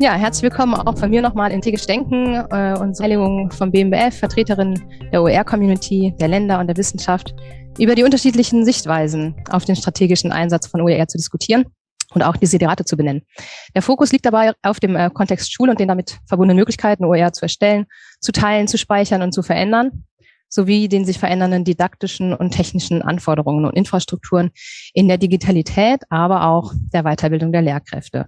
Ja, herzlich willkommen auch von mir nochmal in Tegisch Denken äh, und Heiligung vom BMBF, Vertreterin der OER-Community, der Länder und der Wissenschaft, über die unterschiedlichen Sichtweisen auf den strategischen Einsatz von OER zu diskutieren und auch Desiderate zu benennen. Der Fokus liegt dabei auf dem äh, Kontext Schule und den damit verbundenen Möglichkeiten, OER zu erstellen, zu teilen, zu speichern und zu verändern sowie den sich verändernden didaktischen und technischen Anforderungen und Infrastrukturen in der Digitalität, aber auch der Weiterbildung der Lehrkräfte.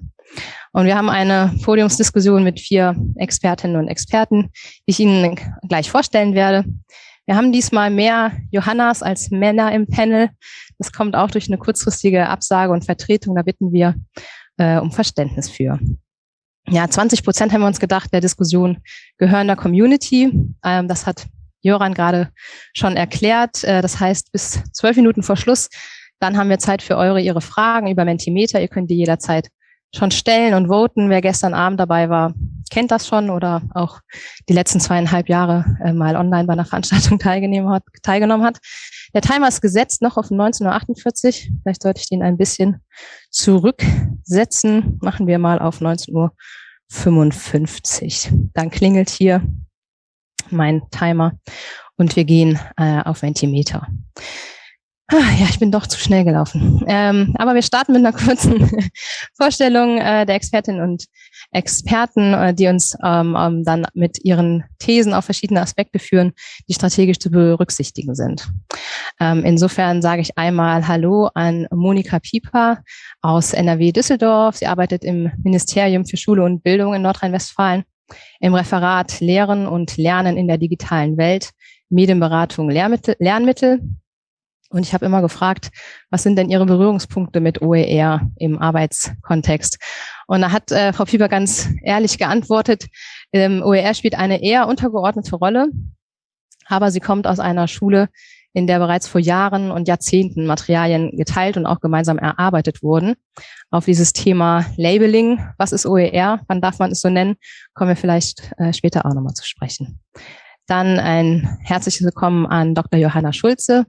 Und wir haben eine Podiumsdiskussion mit vier Expertinnen und Experten, die ich Ihnen gleich vorstellen werde. Wir haben diesmal mehr Johannas als Männer im Panel. Das kommt auch durch eine kurzfristige Absage und Vertretung. Da bitten wir äh, um Verständnis für. Ja, 20 Prozent haben wir uns gedacht der Diskussion gehören der Community. Ähm, das hat Joran gerade schon erklärt. Äh, das heißt, bis zwölf Minuten vor Schluss, dann haben wir Zeit für eure, ihre Fragen über Mentimeter. Ihr könnt die jederzeit schon stellen und voten. Wer gestern Abend dabei war, kennt das schon oder auch die letzten zweieinhalb Jahre äh, mal online bei einer Veranstaltung teilgenommen hat, teilgenommen hat. Der Timer ist gesetzt noch auf 19.48 Uhr. Vielleicht sollte ich den ein bisschen zurücksetzen. Machen wir mal auf 19.55 Uhr. Dann klingelt hier mein Timer und wir gehen äh, auf Mentimeter. Ah, ja, ich bin doch zu schnell gelaufen. Ähm, aber wir starten mit einer kurzen Vorstellung äh, der Expertinnen und Experten, äh, die uns ähm, ähm, dann mit ihren Thesen auf verschiedene Aspekte führen, die strategisch zu berücksichtigen sind. Ähm, insofern sage ich einmal Hallo an Monika Pieper aus NRW Düsseldorf. Sie arbeitet im Ministerium für Schule und Bildung in Nordrhein-Westfalen im Referat Lehren und Lernen in der digitalen Welt, Medienberatung, Lehrmittel, Lernmittel und ich habe immer gefragt, was sind denn Ihre Berührungspunkte mit OER im Arbeitskontext? Und da hat äh, Frau Pieper ganz ehrlich geantwortet, ähm, OER spielt eine eher untergeordnete Rolle, aber sie kommt aus einer Schule, in der bereits vor Jahren und Jahrzehnten Materialien geteilt und auch gemeinsam erarbeitet wurden. Auf dieses Thema Labeling, was ist OER, wann darf man es so nennen, kommen wir vielleicht äh, später auch nochmal zu sprechen. Dann ein herzliches Willkommen an Dr. Johanna Schulze,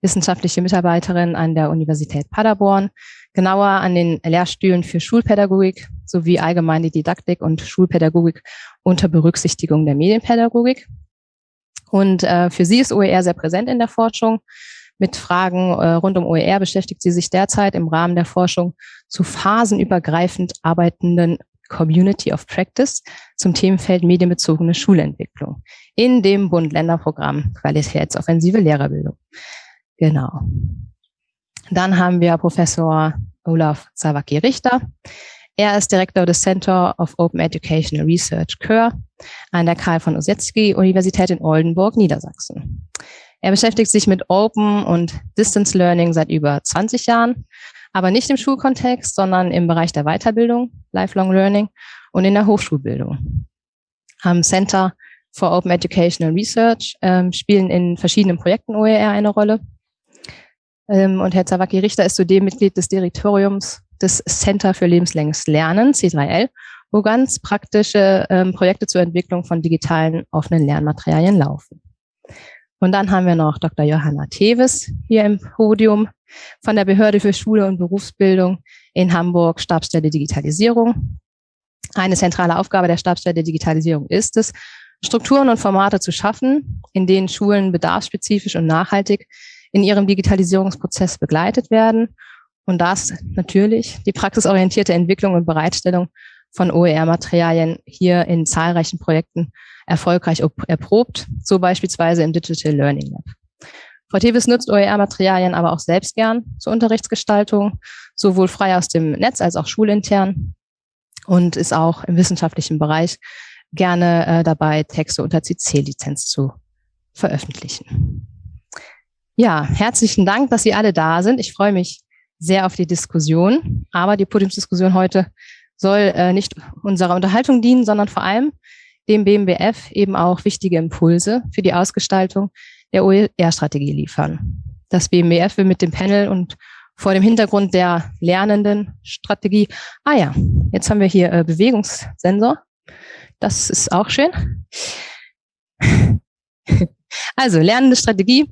wissenschaftliche Mitarbeiterin an der Universität Paderborn, genauer an den Lehrstühlen für Schulpädagogik sowie allgemeine Didaktik und Schulpädagogik unter Berücksichtigung der Medienpädagogik. Und äh, für sie ist OER sehr präsent in der Forschung. Mit Fragen äh, rund um OER beschäftigt sie sich derzeit im Rahmen der Forschung zu phasenübergreifend arbeitenden Community of Practice zum Themenfeld medienbezogene Schulentwicklung in dem Bund-Länder-Programm Qualitätsoffensive Lehrerbildung. Genau. Dann haben wir Professor Olaf Zawacki-Richter. Er ist Direktor des Center of Open Educational Research KÖR an der Karl von Ossetsky Universität in Oldenburg, Niedersachsen. Er beschäftigt sich mit Open und Distance Learning seit über 20 Jahren, aber nicht im Schulkontext, sondern im Bereich der Weiterbildung, Lifelong Learning und in der Hochschulbildung. Am Center for Open Educational Research ähm, spielen in verschiedenen Projekten OER eine Rolle. Ähm, und Herr Zawacki-Richter ist zudem Mitglied des Direktoriums des Center für lebenslänges Lernen, C3L, wo ganz praktische ähm, Projekte zur Entwicklung von digitalen offenen Lernmaterialien laufen. Und dann haben wir noch Dr. Johanna Teves hier im Podium von der Behörde für Schule und Berufsbildung in Hamburg, Stabsstelle Digitalisierung. Eine zentrale Aufgabe der Stabsstelle Digitalisierung ist es, Strukturen und Formate zu schaffen, in denen Schulen bedarfsspezifisch und nachhaltig in ihrem Digitalisierungsprozess begleitet werden und das natürlich die praxisorientierte Entwicklung und Bereitstellung von OER-Materialien hier in zahlreichen Projekten erfolgreich erprobt, so beispielsweise im Digital Learning Lab. Frau Tevis nutzt OER-Materialien aber auch selbst gern zur Unterrichtsgestaltung, sowohl frei aus dem Netz als auch schulintern und ist auch im wissenschaftlichen Bereich gerne äh, dabei, Texte unter CC-Lizenz zu veröffentlichen. Ja, herzlichen Dank, dass Sie alle da sind. Ich freue mich sehr auf die Diskussion, aber die Podiumsdiskussion heute soll äh, nicht unserer Unterhaltung dienen, sondern vor allem dem BMBF eben auch wichtige Impulse für die Ausgestaltung der OER-Strategie liefern. Das BMBF will mit dem Panel und vor dem Hintergrund der lernenden Strategie, ah ja, jetzt haben wir hier äh, Bewegungssensor, das ist auch schön. Also lernende Strategie.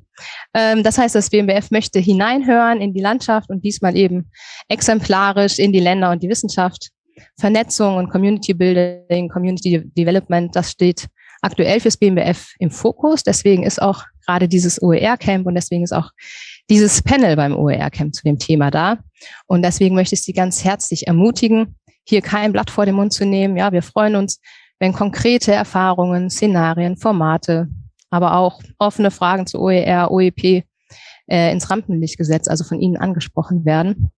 Ähm, das heißt, das BMBF möchte hineinhören in die Landschaft und diesmal eben exemplarisch in die Länder und die Wissenschaft Vernetzung und Community Building, Community Development, das steht aktuell fürs BMBF im Fokus. Deswegen ist auch gerade dieses OER-Camp und deswegen ist auch dieses Panel beim OER-Camp zu dem Thema da. Und deswegen möchte ich Sie ganz herzlich ermutigen, hier kein Blatt vor den Mund zu nehmen. Ja, wir freuen uns, wenn konkrete Erfahrungen, Szenarien, Formate, aber auch offene Fragen zu OER, OEP äh, ins Rampenlicht gesetzt, also von Ihnen angesprochen werden,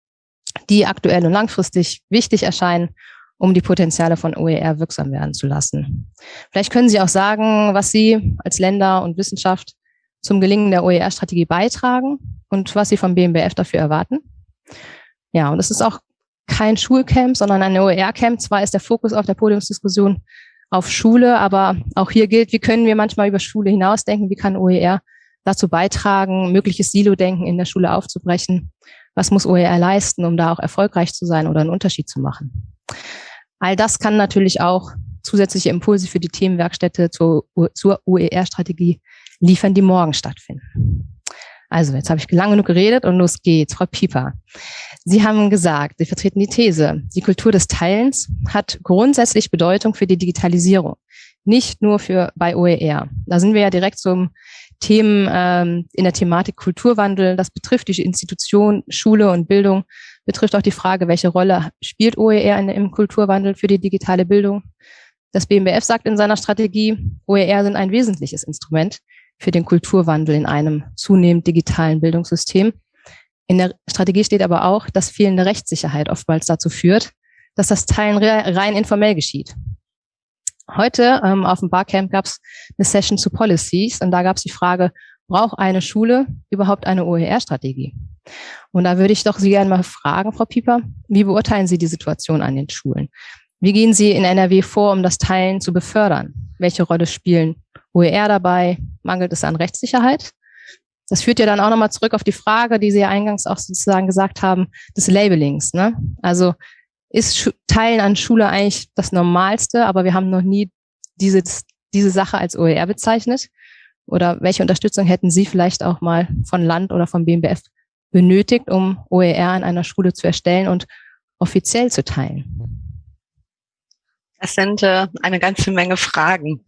die aktuell und langfristig wichtig erscheinen, um die Potenziale von OER wirksam werden zu lassen. Vielleicht können Sie auch sagen, was Sie als Länder und Wissenschaft zum Gelingen der OER-Strategie beitragen und was Sie vom BMBF dafür erwarten. Ja, und es ist auch kein Schulcamp, sondern ein OER-Camp. Zwar ist der Fokus auf der Podiumsdiskussion auf Schule, aber auch hier gilt, wie können wir manchmal über Schule hinausdenken, wie kann OER dazu beitragen, mögliches Silo-Denken in der Schule aufzubrechen. Was muss OER leisten, um da auch erfolgreich zu sein oder einen Unterschied zu machen? All das kann natürlich auch zusätzliche Impulse für die Themenwerkstätte zur, zur OER-Strategie liefern, die morgen stattfinden. Also, jetzt habe ich lange genug geredet und los geht's. Frau Pieper, Sie haben gesagt, Sie vertreten die These, die Kultur des Teilens hat grundsätzlich Bedeutung für die Digitalisierung, nicht nur für bei OER. Da sind wir ja direkt zum Themen ähm, in der Thematik Kulturwandel. Das betrifft die Institution, Schule und Bildung, betrifft auch die Frage, welche Rolle spielt OER in, im Kulturwandel für die digitale Bildung. Das BMBF sagt in seiner Strategie, OER sind ein wesentliches Instrument für den Kulturwandel in einem zunehmend digitalen Bildungssystem. In der Strategie steht aber auch, dass fehlende Rechtssicherheit oftmals dazu führt, dass das Teilen rein informell geschieht. Heute ähm, auf dem Barcamp gab es eine Session zu Policies und da gab es die Frage, braucht eine Schule überhaupt eine OER-Strategie? Und da würde ich doch Sie gerne mal fragen, Frau Pieper, wie beurteilen Sie die Situation an den Schulen? Wie gehen Sie in NRW vor, um das Teilen zu befördern? Welche Rolle spielen OER dabei? Mangelt es an Rechtssicherheit? Das führt ja dann auch nochmal zurück auf die Frage, die Sie ja eingangs auch sozusagen gesagt haben, des Labelings. Ne? Also ist Teilen an Schule eigentlich das Normalste, aber wir haben noch nie diese, diese Sache als OER bezeichnet? Oder welche Unterstützung hätten Sie vielleicht auch mal von Land oder vom BMBF benötigt, um OER an einer Schule zu erstellen und offiziell zu teilen? Das sind äh, eine ganze Menge Fragen.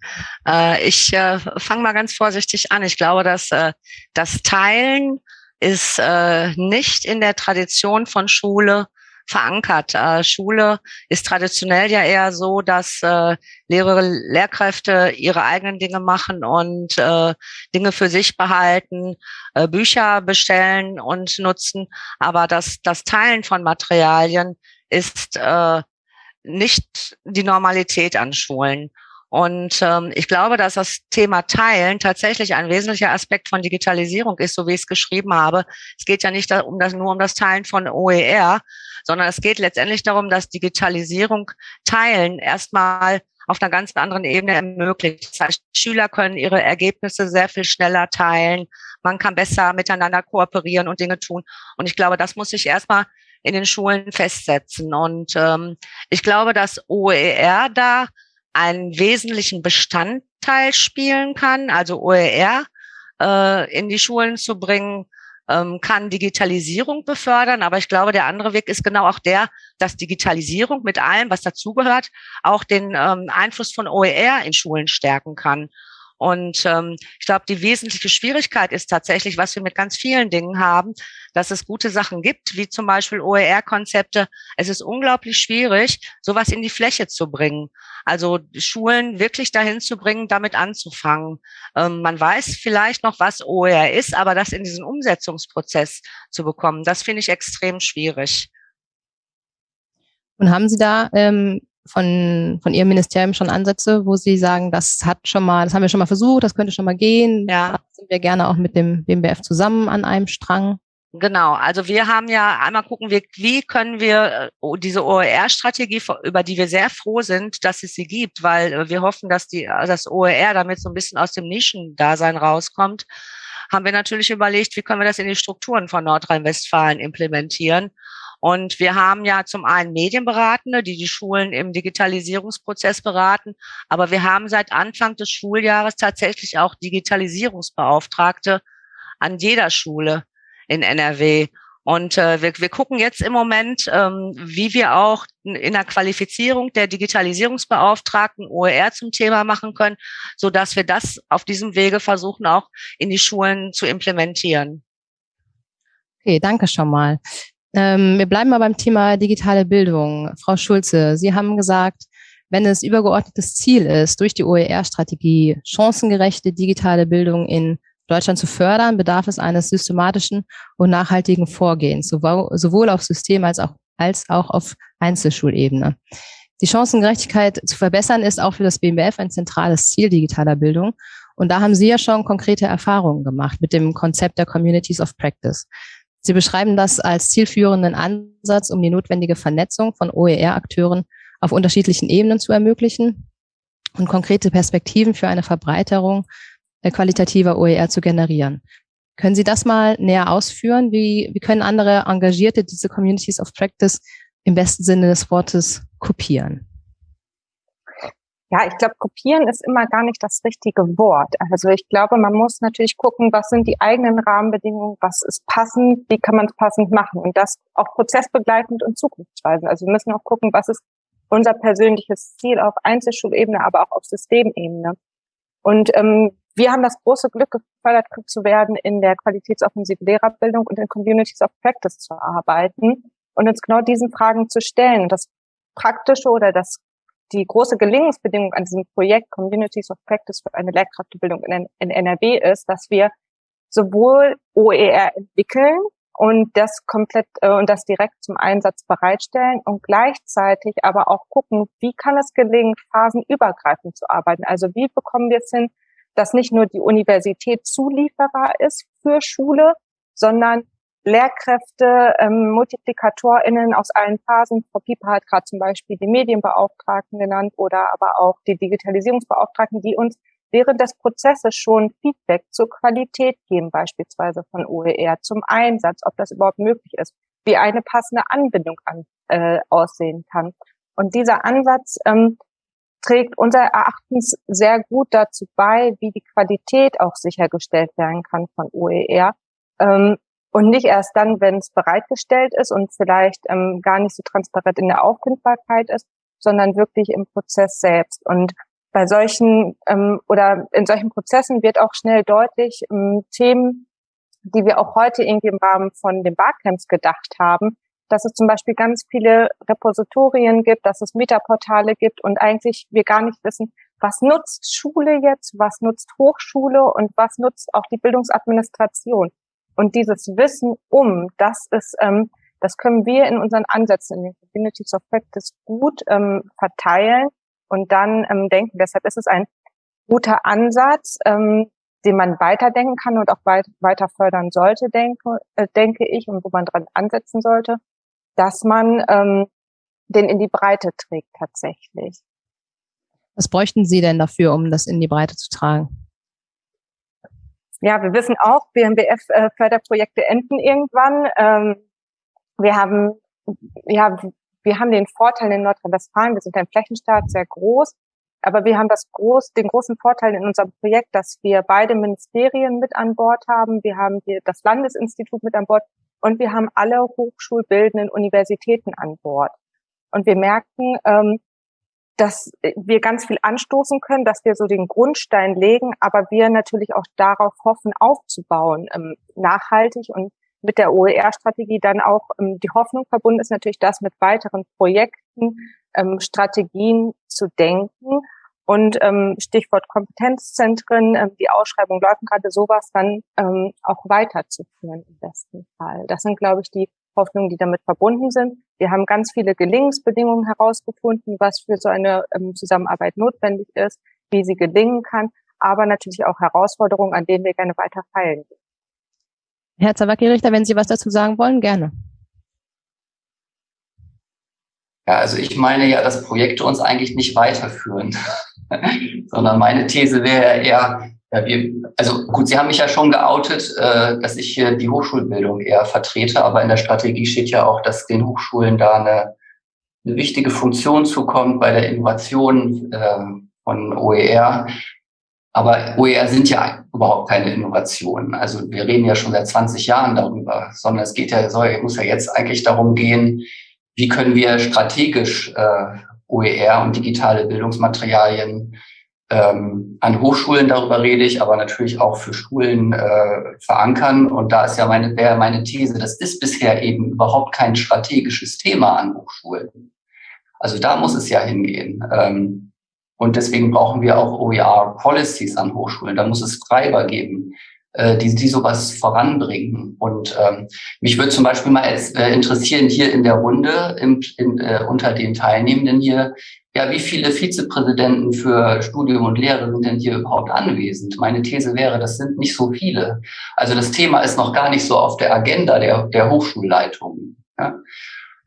Äh, ich äh, fange mal ganz vorsichtig an. Ich glaube, dass äh, das Teilen ist äh, nicht in der Tradition von Schule verankert. Äh, Schule ist traditionell ja eher so, dass äh, Lehrerinnen, Lehrkräfte ihre eigenen Dinge machen und äh, Dinge für sich behalten, äh, Bücher bestellen und nutzen. Aber das, das Teilen von Materialien ist äh, nicht die Normalität an Schulen. Und ähm, ich glaube, dass das Thema Teilen tatsächlich ein wesentlicher Aspekt von Digitalisierung ist, so wie ich es geschrieben habe. Es geht ja nicht um das, nur um das Teilen von OER, sondern es geht letztendlich darum, dass Digitalisierung Teilen erstmal auf einer ganz anderen Ebene ermöglicht. Das heißt, Schüler können ihre Ergebnisse sehr viel schneller teilen. Man kann besser miteinander kooperieren und Dinge tun. Und ich glaube, das muss sich erstmal in den Schulen festsetzen. Und ähm, ich glaube, dass OER da einen wesentlichen Bestandteil spielen kann, also OER äh, in die Schulen zu bringen, ähm, kann Digitalisierung befördern. Aber ich glaube, der andere Weg ist genau auch der, dass Digitalisierung mit allem, was dazugehört, auch den ähm, Einfluss von OER in Schulen stärken kann. Und ähm, ich glaube, die wesentliche Schwierigkeit ist tatsächlich, was wir mit ganz vielen Dingen haben, dass es gute Sachen gibt, wie zum Beispiel OER-Konzepte. Es ist unglaublich schwierig, sowas in die Fläche zu bringen. Also Schulen wirklich dahin zu bringen, damit anzufangen. Ähm, man weiß vielleicht noch, was OER ist, aber das in diesen Umsetzungsprozess zu bekommen, das finde ich extrem schwierig. Und haben Sie da ähm, von, von Ihrem Ministerium schon Ansätze, wo Sie sagen, das hat schon mal, das haben wir schon mal versucht, das könnte schon mal gehen. Ja. Da sind wir gerne auch mit dem BMBF zusammen an einem Strang. Genau, also wir haben ja einmal gucken wir, wie können wir äh, diese OER-Strategie, über die wir sehr froh sind, dass es sie gibt, weil äh, wir hoffen, dass die, das OER damit so ein bisschen aus dem Nischendasein rauskommt, haben wir natürlich überlegt, wie können wir das in die Strukturen von Nordrhein-Westfalen implementieren. Und wir haben ja zum einen Medienberatende, die die Schulen im Digitalisierungsprozess beraten, aber wir haben seit Anfang des Schuljahres tatsächlich auch Digitalisierungsbeauftragte an jeder Schule in NRW. Und äh, wir, wir gucken jetzt im Moment, ähm, wie wir auch in der Qualifizierung der Digitalisierungsbeauftragten OER zum Thema machen können, so dass wir das auf diesem Wege versuchen auch in die Schulen zu implementieren. Okay, danke schon mal. Ähm, wir bleiben mal beim Thema digitale Bildung. Frau Schulze, Sie haben gesagt, wenn es übergeordnetes Ziel ist, durch die OER-Strategie chancengerechte digitale Bildung in Deutschland zu fördern, bedarf es eines systematischen und nachhaltigen Vorgehens, sowohl auf System als auch, als auch auf Einzelschulebene. Die Chancengerechtigkeit zu verbessern ist auch für das BMBF ein zentrales Ziel digitaler Bildung. Und da haben Sie ja schon konkrete Erfahrungen gemacht mit dem Konzept der Communities of Practice. Sie beschreiben das als zielführenden Ansatz, um die notwendige Vernetzung von OER-Akteuren auf unterschiedlichen Ebenen zu ermöglichen und konkrete Perspektiven für eine Verbreiterung äh, qualitativer OER zu generieren. Können Sie das mal näher ausführen? Wie, wie können andere Engagierte diese Communities of Practice im besten Sinne des Wortes kopieren? Ja, ich glaube, kopieren ist immer gar nicht das richtige Wort. Also ich glaube, man muss natürlich gucken, was sind die eigenen Rahmenbedingungen, was ist passend, wie kann man es passend machen und das auch prozessbegleitend und zukunftsweisend. Also wir müssen auch gucken, was ist unser persönliches Ziel auf Einzelschulebene, aber auch auf Systemebene. Und ähm, wir haben das große Glück, gefördert zu werden, in der qualitätsoffensiven Lehrerbildung und in Communities of Practice zu arbeiten und uns genau diesen Fragen zu stellen. Das Praktische oder das, die große Gelingensbedingung an diesem Projekt Communities of Practice für eine Lehrkräftebildung in, in NRW ist, dass wir sowohl OER entwickeln und das komplett äh, und das direkt zum Einsatz bereitstellen und gleichzeitig aber auch gucken, wie kann es gelingen, phasenübergreifend zu arbeiten. Also wie bekommen wir es hin, dass nicht nur die Universität Zulieferer ist für Schule, sondern Lehrkräfte, ähm, MultiplikatorInnen aus allen Phasen. Frau Pieper hat gerade zum Beispiel die Medienbeauftragten genannt oder aber auch die Digitalisierungsbeauftragten, die uns während des Prozesses schon Feedback zur Qualität geben, beispielsweise von OER, zum Einsatz, ob das überhaupt möglich ist, wie eine passende Anbindung an, äh, aussehen kann. Und dieser Ansatz ähm, trägt unser Erachtens sehr gut dazu bei, wie die Qualität auch sichergestellt werden kann von OER. Ähm, und nicht erst dann, wenn es bereitgestellt ist und vielleicht ähm, gar nicht so transparent in der Auffindbarkeit ist, sondern wirklich im Prozess selbst. Und bei solchen ähm, oder in solchen Prozessen wird auch schnell deutlich ähm, Themen, die wir auch heute irgendwie im Rahmen von den Barcamps gedacht haben, dass es zum Beispiel ganz viele Repositorien gibt, dass es Metaportale gibt und eigentlich wir gar nicht wissen, was nutzt Schule jetzt, was nutzt Hochschule und was nutzt auch die Bildungsadministration. Und dieses Wissen um, das ist, ähm, das können wir in unseren Ansätzen in den Communities of Practice gut ähm, verteilen und dann ähm, denken. Deshalb ist es ein guter Ansatz, ähm, den man weiterdenken kann und auch weit, weiter fördern sollte, denke, äh, denke ich, und wo man dran ansetzen sollte dass man ähm, den in die Breite trägt tatsächlich. Was bräuchten Sie denn dafür, um das in die Breite zu tragen? Ja, wir wissen auch, BMBF-Förderprojekte äh, enden irgendwann. Ähm, wir haben, ja, wir haben den Vorteil in Nordrhein-Westfalen, wir sind ein Flächenstaat, sehr groß, aber wir haben das groß, den großen Vorteil in unserem Projekt, dass wir beide Ministerien mit an Bord haben. Wir haben hier das Landesinstitut mit an Bord und wir haben alle hochschulbildenden Universitäten an Bord. Und wir merken, ähm, dass wir ganz viel anstoßen können, dass wir so den Grundstein legen, aber wir natürlich auch darauf hoffen, aufzubauen, ähm, nachhaltig und mit der OER-Strategie dann auch ähm, die Hoffnung verbunden ist natürlich, das mit weiteren Projekten, ähm, Strategien zu denken und ähm, Stichwort Kompetenzzentren, ähm, die Ausschreibung läuft gerade sowas dann ähm, auch weiterzuführen im besten Fall. Das sind, glaube ich, die Hoffnungen, die damit verbunden sind. Wir haben ganz viele Gelingensbedingungen herausgefunden, was für so eine ähm, Zusammenarbeit notwendig ist, wie sie gelingen kann, aber natürlich auch Herausforderungen, an denen wir gerne weiter feilen. Herr Zawacki-Richter, wenn Sie was dazu sagen wollen, gerne. Ja, also ich meine ja, dass Projekte uns eigentlich nicht weiterführen, sondern meine These wäre eher, ja, wir, also gut, Sie haben mich ja schon geoutet, äh, dass ich hier die Hochschulbildung eher vertrete, aber in der Strategie steht ja auch, dass den Hochschulen da eine, eine wichtige Funktion zukommt bei der Innovation äh, von OER. Aber OER sind ja überhaupt keine Innovationen. Also wir reden ja schon seit 20 Jahren darüber, sondern es geht ja, soll, muss ja jetzt eigentlich darum gehen, wie können wir strategisch äh, OER und digitale Bildungsmaterialien ähm, an Hochschulen, darüber rede ich, aber natürlich auch für Schulen äh, verankern. Und da ist ja meine, wäre meine These, das ist bisher eben überhaupt kein strategisches Thema an Hochschulen. Also da muss es ja hingehen. Ähm, und deswegen brauchen wir auch OER-Policies an Hochschulen. Da muss es Treiber geben, äh, die, die sowas voranbringen. Und ähm, mich würde zum Beispiel mal äh, interessieren, hier in der Runde, im, in, äh, unter den Teilnehmenden hier, ja, wie viele Vizepräsidenten für Studium und Lehre sind denn hier überhaupt anwesend? Meine These wäre, das sind nicht so viele. Also das Thema ist noch gar nicht so auf der Agenda der, der Hochschulleitungen. Ja?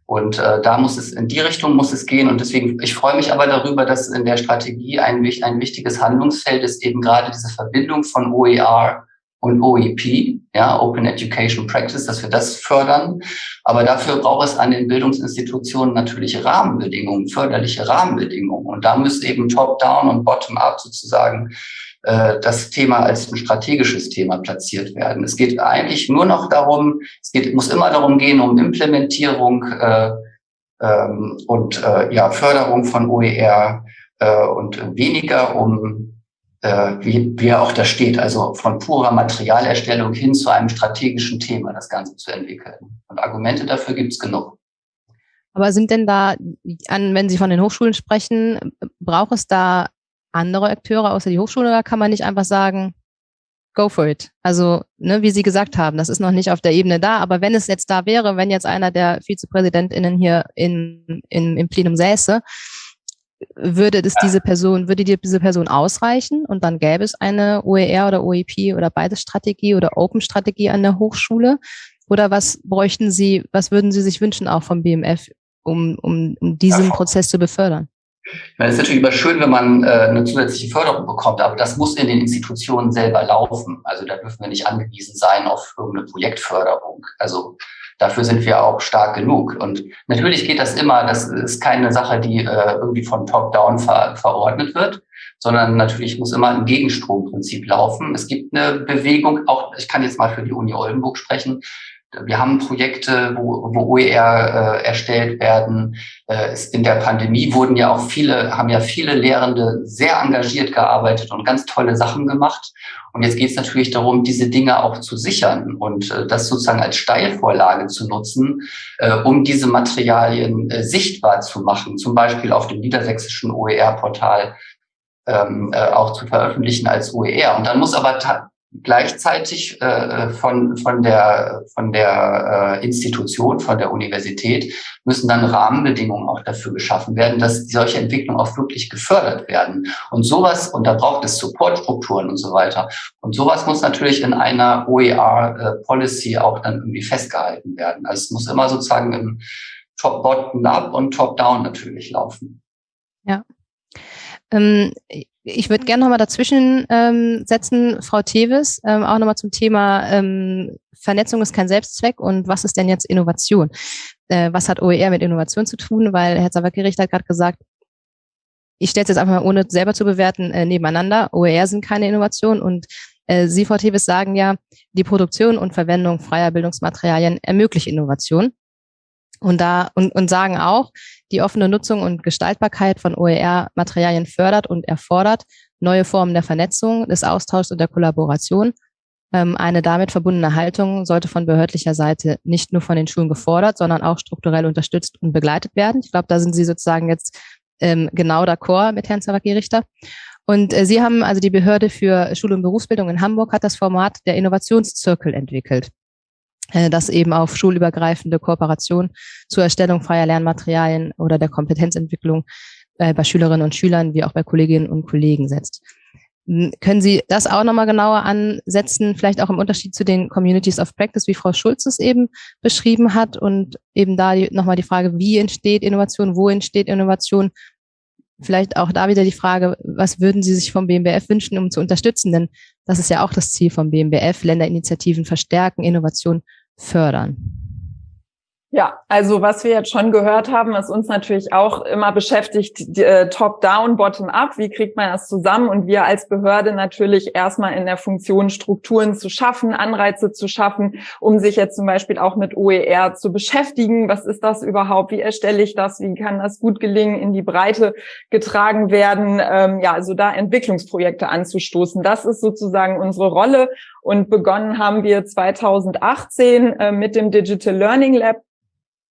Und äh, da muss es, in die Richtung muss es gehen. Und deswegen, ich freue mich aber darüber, dass in der Strategie ein, ein wichtiges Handlungsfeld ist eben gerade diese Verbindung von OER und OEP, ja, Open Education Practice, dass wir das fördern. Aber dafür braucht es an den Bildungsinstitutionen natürlich Rahmenbedingungen, förderliche Rahmenbedingungen. Und da müsste eben Top-Down und Bottom-Up sozusagen äh, das Thema als ein strategisches Thema platziert werden. Es geht eigentlich nur noch darum, es geht, muss immer darum gehen, um Implementierung äh, ähm, und äh, ja, Förderung von OER äh, und weniger um äh, wie, wie auch da steht, also von purer Materialerstellung hin zu einem strategischen Thema das Ganze zu entwickeln. Und Argumente dafür gibt es genug. Aber sind denn da, an, wenn Sie von den Hochschulen sprechen, braucht es da andere Akteure außer die Hochschule oder kann man nicht einfach sagen, go for it? Also, ne, wie Sie gesagt haben, das ist noch nicht auf der Ebene da, aber wenn es jetzt da wäre, wenn jetzt einer der VizepräsidentInnen hier in, in, im Plenum säße, würde es diese Person, würde diese Person ausreichen und dann gäbe es eine OER oder OEP oder beides Strategie oder Open Strategie an der Hochschule? Oder was bräuchten Sie, was würden Sie sich wünschen auch vom BMF, um, um, um diesen Prozess zu befördern? es ist natürlich immer schön, wenn man äh, eine zusätzliche Förderung bekommt, aber das muss in den Institutionen selber laufen. Also da dürfen wir nicht angewiesen sein auf irgendeine Projektförderung. Also dafür sind wir auch stark genug. Und natürlich geht das immer, das ist keine Sache, die äh, irgendwie von Top-Down ver verordnet wird, sondern natürlich muss immer ein Gegenstromprinzip laufen. Es gibt eine Bewegung, auch ich kann jetzt mal für die Uni Oldenburg sprechen, wir haben Projekte, wo, wo OER äh, erstellt werden. Äh, in der Pandemie wurden ja auch viele, haben ja viele Lehrende sehr engagiert gearbeitet und ganz tolle Sachen gemacht. Und jetzt geht es natürlich darum, diese Dinge auch zu sichern und äh, das sozusagen als Steilvorlage zu nutzen, äh, um diese Materialien äh, sichtbar zu machen, zum Beispiel auf dem niedersächsischen OER-Portal ähm, äh, auch zu veröffentlichen als OER. Und dann muss aber gleichzeitig äh, von, von der, von der äh, Institution, von der Universität müssen dann Rahmenbedingungen auch dafür geschaffen werden, dass solche Entwicklungen auch wirklich gefördert werden. Und sowas, und da braucht es Supportstrukturen und so weiter. Und sowas muss natürlich in einer OER-Policy äh, auch dann irgendwie festgehalten werden. Also es muss immer sozusagen im Top-Bottom-Up und Top-Down natürlich laufen. Ja. Ähm, ich würde gerne nochmal dazwischen ähm, setzen, Frau Teves, ähm, auch nochmal zum Thema ähm, Vernetzung ist kein Selbstzweck und was ist denn jetzt Innovation? Äh, was hat OER mit Innovation zu tun? Weil Herr Zawakiricht hat gerade gesagt, ich stelle es jetzt einfach mal, ohne selber zu bewerten, äh, nebeneinander. OER sind keine Innovation und äh, Sie, Frau Teves, sagen ja, die Produktion und Verwendung freier Bildungsmaterialien ermöglicht Innovation. Und da und, und sagen auch, die offene Nutzung und Gestaltbarkeit von OER-Materialien fördert und erfordert neue Formen der Vernetzung, des Austauschs und der Kollaboration. Ähm, eine damit verbundene Haltung sollte von behördlicher Seite nicht nur von den Schulen gefordert, sondern auch strukturell unterstützt und begleitet werden. Ich glaube, da sind Sie sozusagen jetzt ähm, genau d'accord mit Herrn Zawacki-Richter. Und äh, Sie haben also die Behörde für Schule und Berufsbildung in Hamburg hat das Format der Innovationszirkel entwickelt. Äh, das eben auf schulübergreifende Kooperation zur Erstellung freier Lernmaterialien oder der Kompetenzentwicklung äh, bei Schülerinnen und Schülern wie auch bei Kolleginnen und Kollegen setzt. Können Sie das auch nochmal genauer ansetzen, vielleicht auch im Unterschied zu den Communities of Practice, wie Frau Schulz es eben beschrieben hat und eben da nochmal die Frage, wie entsteht Innovation, wo entsteht Innovation Vielleicht auch da wieder die Frage, was würden Sie sich vom BMBF wünschen, um zu unterstützen? Denn das ist ja auch das Ziel vom BMBF, Länderinitiativen verstärken, Innovation fördern. Ja, also was wir jetzt schon gehört haben, was uns natürlich auch immer beschäftigt, äh, top-down, bottom-up, wie kriegt man das zusammen? Und wir als Behörde natürlich erstmal in der Funktion, Strukturen zu schaffen, Anreize zu schaffen, um sich jetzt zum Beispiel auch mit OER zu beschäftigen. Was ist das überhaupt? Wie erstelle ich das? Wie kann das gut gelingen, in die Breite getragen werden? Ähm, ja, also da Entwicklungsprojekte anzustoßen. Das ist sozusagen unsere Rolle. Und begonnen haben wir 2018 äh, mit dem Digital Learning Lab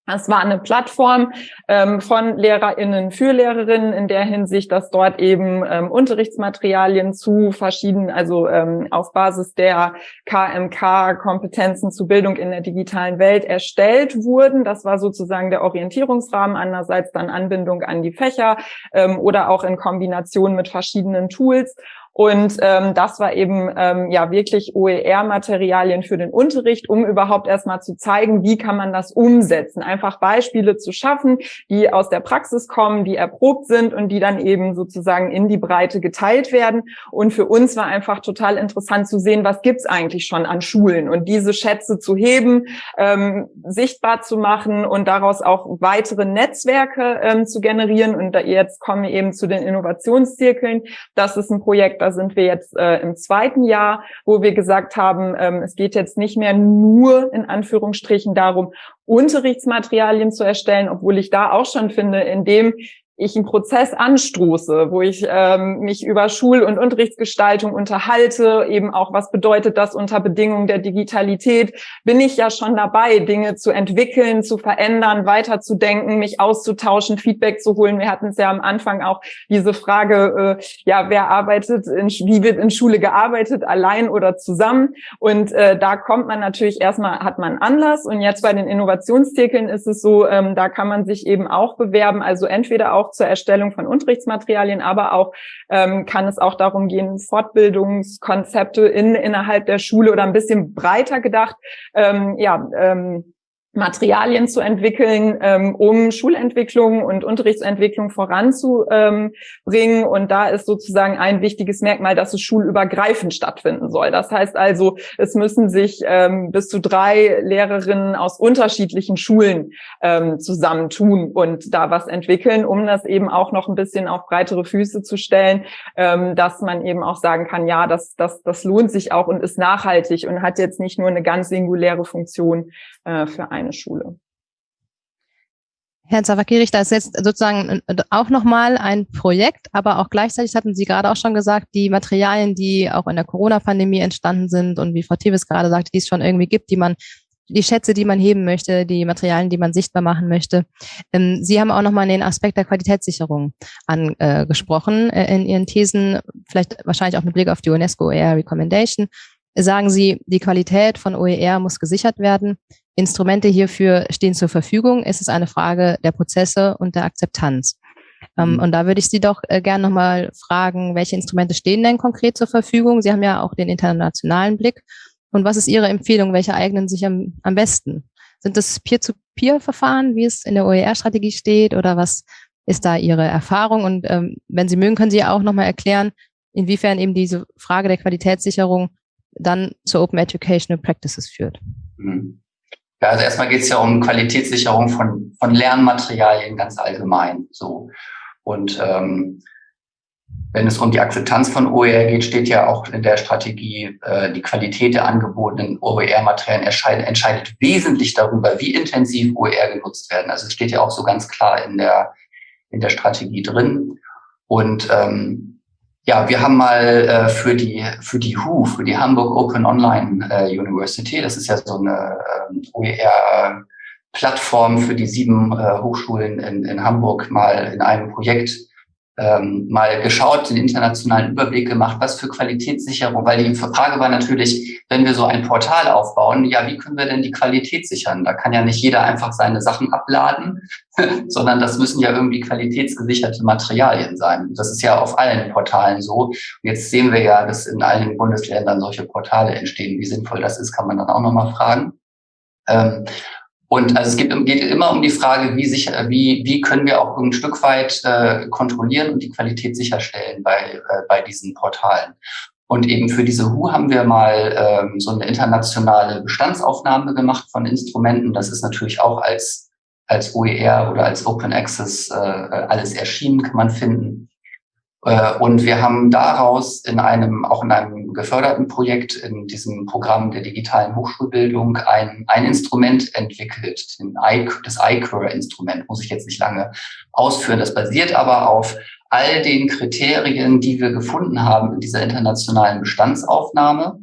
es war eine Plattform ähm, von LehrerInnen für Lehrerinnen in der Hinsicht, dass dort eben ähm, Unterrichtsmaterialien zu verschiedenen, also ähm, auf Basis der KMK-Kompetenzen zu Bildung in der digitalen Welt erstellt wurden. Das war sozusagen der Orientierungsrahmen. Andererseits dann Anbindung an die Fächer ähm, oder auch in Kombination mit verschiedenen Tools. Und ähm, das war eben ähm, ja wirklich OER-Materialien für den Unterricht, um überhaupt erstmal zu zeigen, wie kann man das umsetzen. Einfach Beispiele zu schaffen, die aus der Praxis kommen, die erprobt sind und die dann eben sozusagen in die Breite geteilt werden. Und für uns war einfach total interessant zu sehen, was gibt's eigentlich schon an Schulen und diese Schätze zu heben, ähm, sichtbar zu machen und daraus auch weitere Netzwerke ähm, zu generieren. Und da jetzt kommen wir eben zu den Innovationszirkeln. Das ist ein Projekt, da sind wir jetzt äh, im zweiten Jahr, wo wir gesagt haben, ähm, es geht jetzt nicht mehr nur in Anführungsstrichen darum, Unterrichtsmaterialien zu erstellen, obwohl ich da auch schon finde, in dem ich einen Prozess anstoße, wo ich ähm, mich über Schul- und Unterrichtsgestaltung unterhalte, eben auch, was bedeutet das unter Bedingungen der Digitalität, bin ich ja schon dabei, Dinge zu entwickeln, zu verändern, weiterzudenken, mich auszutauschen, Feedback zu holen. Wir hatten es ja am Anfang auch diese Frage, äh, ja, wer arbeitet, in, wie wird in Schule gearbeitet, allein oder zusammen? Und äh, da kommt man natürlich erstmal, hat man Anlass. Und jetzt bei den Innovationszirkeln ist es so, ähm, da kann man sich eben auch bewerben, also entweder auch auch zur Erstellung von Unterrichtsmaterialien, aber auch ähm, kann es auch darum gehen, Fortbildungskonzepte in, innerhalb der Schule oder ein bisschen breiter gedacht, ähm, ja, ähm, Materialien zu entwickeln, ähm, um Schulentwicklung und Unterrichtsentwicklung voranzubringen. Und da ist sozusagen ein wichtiges Merkmal, dass es schulübergreifend stattfinden soll. Das heißt also, es müssen sich ähm, bis zu drei Lehrerinnen aus unterschiedlichen Schulen ähm, zusammentun und da was entwickeln, um das eben auch noch ein bisschen auf breitere Füße zu stellen, dass man eben auch sagen kann, ja, das, das, das lohnt sich auch und ist nachhaltig und hat jetzt nicht nur eine ganz singuläre Funktion äh, für einen eine Schule. Herr Zawakirich, da ist jetzt sozusagen auch nochmal ein Projekt, aber auch gleichzeitig hatten Sie gerade auch schon gesagt, die Materialien, die auch in der Corona-Pandemie entstanden sind und wie Frau Tevis gerade sagte, die es schon irgendwie gibt, die man, die Schätze, die man heben möchte, die Materialien, die man sichtbar machen möchte. Ähm, Sie haben auch nochmal den Aspekt der Qualitätssicherung angesprochen äh, in Ihren Thesen, vielleicht wahrscheinlich auch mit Blick auf die UNESCO OER Recommendation. Sagen Sie, die Qualität von OER muss gesichert werden. Instrumente hierfür stehen zur Verfügung. Es ist eine Frage der Prozesse und der Akzeptanz. Ähm, mhm. und da würde ich Sie doch äh, gerne nochmal fragen, welche Instrumente stehen denn konkret zur Verfügung? Sie haben ja auch den internationalen Blick. Und was ist Ihre Empfehlung? Welche eignen sich am, am besten? Sind das Peer-to-Peer-Verfahren, wie es in der OER-Strategie steht? Oder was ist da Ihre Erfahrung? Und ähm, wenn Sie mögen, können Sie auch nochmal erklären, inwiefern eben diese Frage der Qualitätssicherung dann zu Open Educational Practices führt. Mhm. Ja, also erstmal geht es ja um Qualitätssicherung von, von Lernmaterialien ganz allgemein. So. Und ähm, wenn es um die Akzeptanz von OER geht, steht ja auch in der Strategie, äh, die Qualität der angebotenen OER-Materialien entscheidet, wesentlich darüber, wie intensiv OER genutzt werden. Also es steht ja auch so ganz klar in der, in der Strategie drin. Und ähm, ja, wir haben mal äh, für die für die HU, für die Hamburg Open Online äh, University, das ist ja so eine äh, OER Plattform für die sieben äh, Hochschulen in, in Hamburg mal in einem Projekt ähm, mal geschaut, den internationalen Überblick gemacht, was für Qualitätssicherung, weil die Frage war natürlich, wenn wir so ein Portal aufbauen, ja, wie können wir denn die Qualität sichern? Da kann ja nicht jeder einfach seine Sachen abladen, sondern das müssen ja irgendwie qualitätsgesicherte Materialien sein. Das ist ja auf allen Portalen so. Und jetzt sehen wir ja, dass in allen Bundesländern solche Portale entstehen. Wie sinnvoll das ist, kann man dann auch nochmal fragen. Ähm, und also es geht, geht immer um die Frage, wie sicher, wie, wie können wir auch ein Stück weit äh, kontrollieren und die Qualität sicherstellen bei, äh, bei diesen Portalen. Und eben für diese HU haben wir mal ähm, so eine internationale Bestandsaufnahme gemacht von Instrumenten. Das ist natürlich auch als, als OER oder als Open Access äh, alles erschienen, kann man finden. Äh, und wir haben daraus in einem, auch in einem geförderten Projekt in diesem Programm der digitalen Hochschulbildung ein, ein Instrument entwickelt, das iCure-Instrument, muss ich jetzt nicht lange ausführen. Das basiert aber auf all den Kriterien, die wir gefunden haben in dieser internationalen Bestandsaufnahme.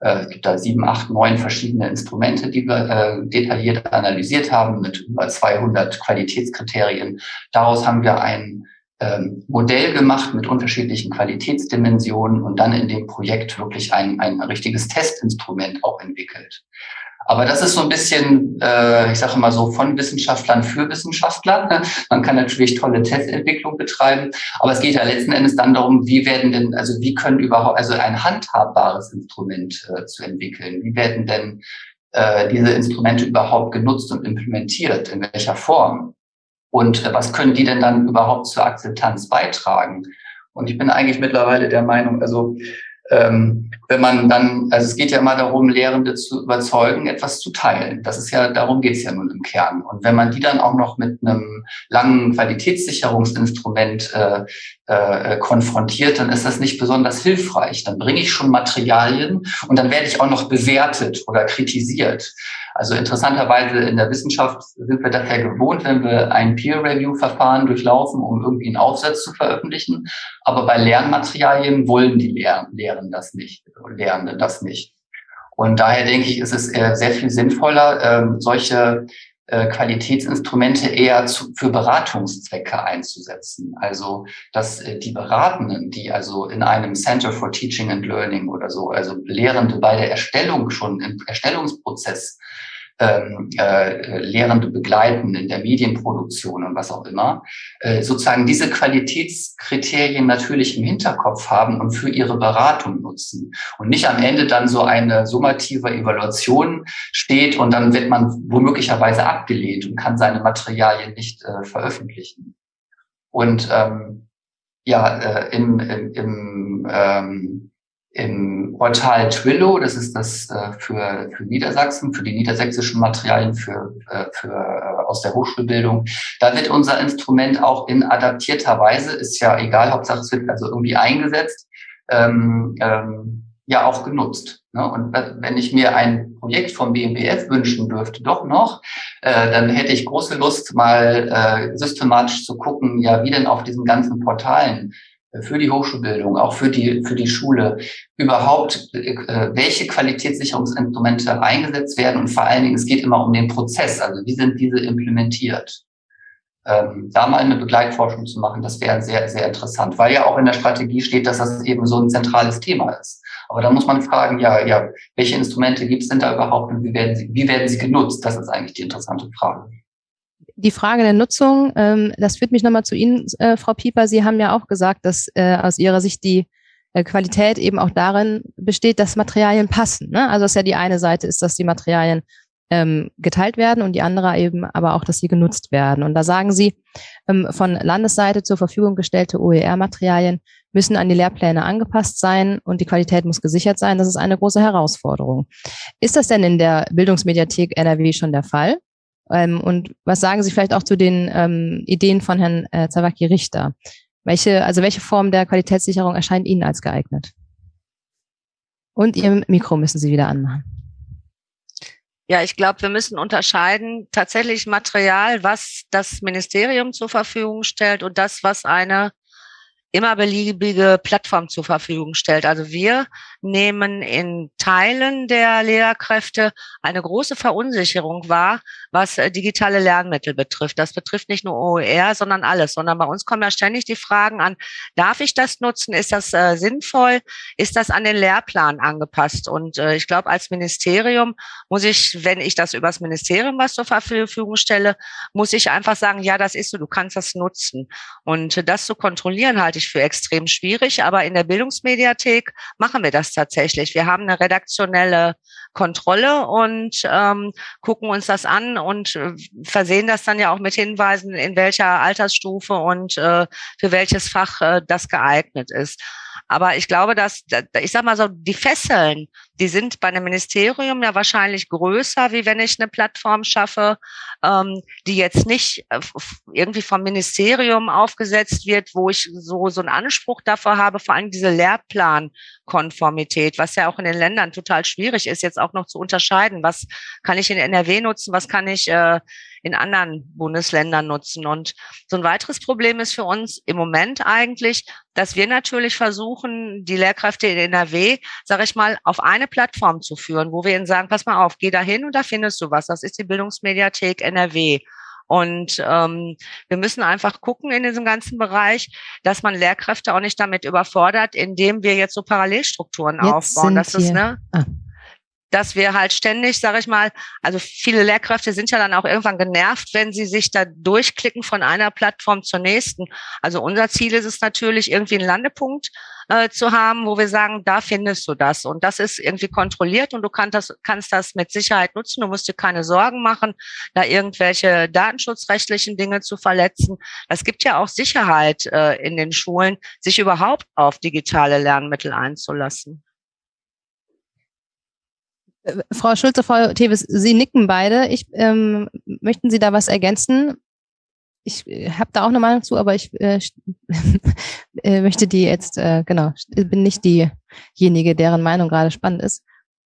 Äh, es gibt da sieben, acht, neun verschiedene Instrumente, die wir äh, detailliert analysiert haben mit über 200 Qualitätskriterien. Daraus haben wir ein ähm, Modell gemacht mit unterschiedlichen Qualitätsdimensionen und dann in dem Projekt wirklich ein, ein richtiges Testinstrument auch entwickelt. Aber das ist so ein bisschen, äh, ich sage mal so, von Wissenschaftlern für Wissenschaftler. Man kann natürlich tolle Testentwicklung betreiben, aber es geht ja letzten Endes dann darum, wie werden denn, also wie können überhaupt, also ein handhabbares Instrument äh, zu entwickeln. Wie werden denn äh, diese Instrumente überhaupt genutzt und implementiert? In welcher Form? Und äh, was können die denn dann überhaupt zur Akzeptanz beitragen? Und ich bin eigentlich mittlerweile der Meinung, also ähm, wenn man dann, also es geht ja immer darum, Lehrende zu überzeugen, etwas zu teilen. Das ist ja, darum geht es ja nun im Kern. Und wenn man die dann auch noch mit einem langen Qualitätssicherungsinstrument äh, äh, konfrontiert, dann ist das nicht besonders hilfreich. Dann bringe ich schon Materialien und dann werde ich auch noch bewertet oder kritisiert. Also interessanterweise in der Wissenschaft sind wir das ja gewohnt, wenn wir ein Peer-Review-Verfahren durchlaufen, um irgendwie einen Aufsatz zu veröffentlichen. Aber bei Lernmaterialien wollen die Lehren, Lehren das nicht, Lehrende das nicht. Und daher denke ich, ist es sehr viel sinnvoller, ähm, solche äh, Qualitätsinstrumente eher zu, für Beratungszwecke einzusetzen. Also, dass äh, die Beratenden, die also in einem Center for Teaching and Learning oder so, also Lehrende bei der Erstellung schon im Erstellungsprozess ähm, äh, Lehrende begleiten in der Medienproduktion und was auch immer, äh, sozusagen diese Qualitätskriterien natürlich im Hinterkopf haben und für ihre Beratung nutzen und nicht am Ende dann so eine summative Evaluation steht und dann wird man womöglicherweise abgelehnt und kann seine Materialien nicht äh, veröffentlichen. Und ähm, ja, äh, im, im, im ähm, im Portal Twillo, das ist das äh, für, für Niedersachsen, für die niedersächsischen Materialien für, äh, für, äh, aus der Hochschulbildung. Da wird unser Instrument auch in adaptierter Weise, ist ja egal, Hauptsache es wird also irgendwie eingesetzt, ähm, ähm, ja auch genutzt. Ne? Und wenn ich mir ein Projekt vom BMBF wünschen dürfte, doch noch, äh, dann hätte ich große Lust, mal äh, systematisch zu gucken, ja, wie denn auf diesen ganzen Portalen für die Hochschulbildung, auch für die, für die Schule, überhaupt, äh, welche Qualitätssicherungsinstrumente eingesetzt werden und vor allen Dingen, es geht immer um den Prozess, also wie sind diese implementiert. Ähm, da mal eine Begleitforschung zu machen, das wäre sehr, sehr interessant, weil ja auch in der Strategie steht, dass das eben so ein zentrales Thema ist. Aber da muss man fragen, ja, ja, welche Instrumente gibt es denn da überhaupt und wie werden sie, wie werden sie genutzt? Das ist eigentlich die interessante Frage die Frage der Nutzung, ähm, das führt mich nochmal zu Ihnen, äh, Frau Pieper. Sie haben ja auch gesagt, dass äh, aus Ihrer Sicht die äh, Qualität eben auch darin besteht, dass Materialien passen. Ne? Also dass ja die eine Seite ist, dass die Materialien ähm, geteilt werden und die andere eben aber auch, dass sie genutzt werden. Und da sagen Sie, ähm, von Landesseite zur Verfügung gestellte OER-Materialien müssen an die Lehrpläne angepasst sein und die Qualität muss gesichert sein. Das ist eine große Herausforderung. Ist das denn in der Bildungsmediathek NRW schon der Fall? Ähm, und was sagen Sie vielleicht auch zu den ähm, Ideen von Herrn äh, Zawaki Richter? Welche, also welche Form der Qualitätssicherung erscheint Ihnen als geeignet? Und Ihr Mikro müssen Sie wieder anmachen. Ja, ich glaube, wir müssen unterscheiden tatsächlich Material, was das Ministerium zur Verfügung stellt und das, was eine immer beliebige Plattform zur Verfügung stellt. Also wir nehmen in Teilen der Lehrkräfte eine große Verunsicherung wahr, was äh, digitale Lernmittel betrifft. Das betrifft nicht nur OER, sondern alles, sondern bei uns kommen ja ständig die Fragen an, darf ich das nutzen? Ist das äh, sinnvoll? Ist das an den Lehrplan angepasst? Und äh, ich glaube, als Ministerium muss ich, wenn ich das übers Ministerium was zur Verfügung stelle, muss ich einfach sagen, ja, das ist so, du kannst das nutzen. Und äh, das zu kontrollieren halte ich für extrem schwierig, aber in der Bildungsmediathek machen wir das tatsächlich. Wir haben eine redaktionelle Kontrolle und ähm, gucken uns das an und äh, versehen das dann ja auch mit Hinweisen, in welcher Altersstufe und äh, für welches Fach äh, das geeignet ist. Aber ich glaube, dass, ich sag mal so, die Fesseln, die sind bei einem Ministerium ja wahrscheinlich größer, wie wenn ich eine Plattform schaffe, ähm, die jetzt nicht äh, irgendwie vom Ministerium aufgesetzt wird, wo ich so, so einen Anspruch dafür habe, vor allem diese Lehrplankonformität, was ja auch in den Ländern total schwierig ist, jetzt auch noch zu unterscheiden, was kann ich in NRW nutzen, was kann ich äh, in anderen Bundesländern nutzen. Und so ein weiteres Problem ist für uns im Moment eigentlich, dass wir natürlich versuchen, die Lehrkräfte in NRW, sage ich mal, auf eine Plattform zu führen, wo wir ihnen sagen, pass mal auf, geh da hin und da findest du was. Das ist die Bildungsmediathek NRW. Und ähm, wir müssen einfach gucken in diesem ganzen Bereich, dass man Lehrkräfte auch nicht damit überfordert, indem wir jetzt so Parallelstrukturen jetzt aufbauen. Das ist, ne? Ah dass wir halt ständig, sage ich mal, also viele Lehrkräfte sind ja dann auch irgendwann genervt, wenn sie sich da durchklicken von einer Plattform zur nächsten. Also unser Ziel ist es natürlich, irgendwie einen Landepunkt äh, zu haben, wo wir sagen, da findest du das. Und das ist irgendwie kontrolliert und du kannst das, kannst das mit Sicherheit nutzen. Du musst dir keine Sorgen machen, da irgendwelche datenschutzrechtlichen Dinge zu verletzen. Es gibt ja auch Sicherheit äh, in den Schulen, sich überhaupt auf digitale Lernmittel einzulassen. Frau Schulze, Frau Tevis, Sie nicken beide. Ich, ähm, möchten Sie da was ergänzen? Ich äh, habe da auch eine Meinung zu, aber ich äh, äh, möchte die jetzt, äh, genau, bin nicht diejenige, deren Meinung gerade spannend ist.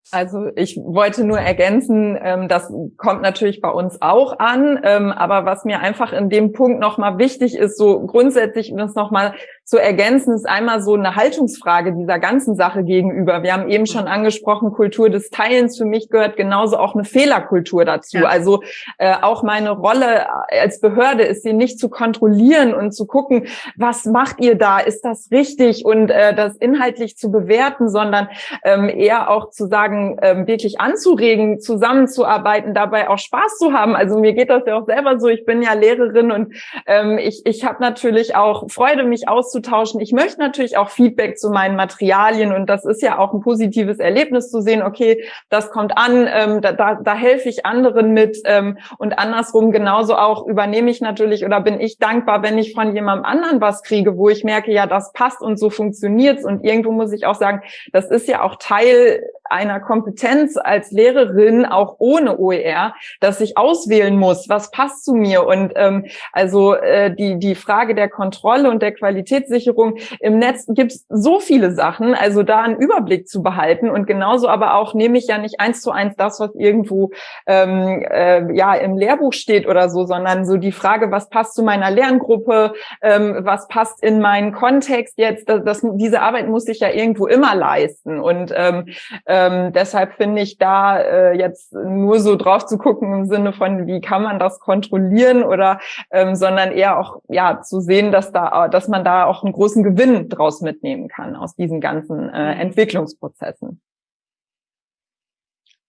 Also ich wollte nur ergänzen, ähm, das kommt natürlich bei uns auch an, ähm, aber was mir einfach in dem Punkt nochmal wichtig ist, so grundsätzlich das nochmal zu ergänzen, ist einmal so eine Haltungsfrage dieser ganzen Sache gegenüber. Wir haben eben schon angesprochen, Kultur des Teilens. Für mich gehört genauso auch eine Fehlerkultur dazu. Ja. Also äh, auch meine Rolle als Behörde ist sie nicht zu kontrollieren und zu gucken, was macht ihr da? Ist das richtig? Und äh, das inhaltlich zu bewerten, sondern ähm, eher auch zu sagen, ähm, wirklich anzuregen, zusammenzuarbeiten, dabei auch Spaß zu haben. Also mir geht das ja auch selber so. Ich bin ja Lehrerin und ähm, ich, ich habe natürlich auch Freude, mich auszutauschen auszutauschen. Ich möchte natürlich auch Feedback zu meinen Materialien und das ist ja auch ein positives Erlebnis zu sehen, okay, das kommt an, ähm, da, da, da helfe ich anderen mit ähm, und andersrum genauso auch übernehme ich natürlich oder bin ich dankbar, wenn ich von jemandem anderen was kriege, wo ich merke, ja, das passt und so funktioniert's und irgendwo muss ich auch sagen, das ist ja auch Teil einer Kompetenz als Lehrerin, auch ohne OER, dass ich auswählen muss, was passt zu mir. Und ähm, also äh, die, die Frage der Kontrolle und der Qualitätssicherung im Netz gibt es so viele Sachen, also da einen Überblick zu behalten. Und genauso aber auch nehme ich ja nicht eins zu eins das, was irgendwo ähm, äh, ja im Lehrbuch steht oder so, sondern so die Frage, was passt zu meiner Lerngruppe, ähm, was passt in meinen Kontext jetzt, das, das, diese Arbeit muss ich ja irgendwo immer leisten. Und ähm, äh, ähm, deshalb finde ich da äh, jetzt nur so drauf zu gucken im Sinne von, wie kann man das kontrollieren oder, ähm, sondern eher auch ja zu sehen, dass da, dass man da auch einen großen Gewinn draus mitnehmen kann aus diesen ganzen äh, Entwicklungsprozessen